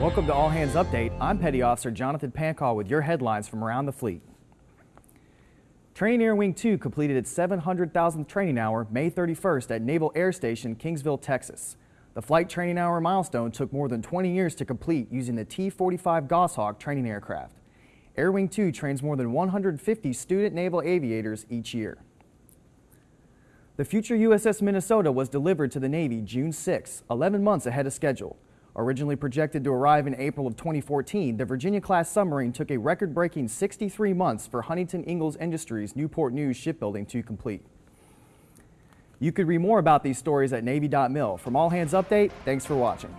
Welcome to All Hands Update. I'm Petty Officer Jonathan Pancall with your headlines from around the fleet. Training Air Wing 2 completed its 700,000th training hour May 31st at Naval Air Station, Kingsville, Texas. The flight training hour milestone took more than 20 years to complete using the T-45 Goshawk training aircraft. Air Wing 2 trains more than 150 student naval aviators each year. The future USS Minnesota was delivered to the Navy June 6, 11 months ahead of schedule. Originally projected to arrive in April of 2014, the Virginia-class submarine took a record-breaking 63 months for Huntington Ingalls Industries Newport News shipbuilding to complete. You could read more about these stories at Navy.mil. From All Hands Update, thanks for watching.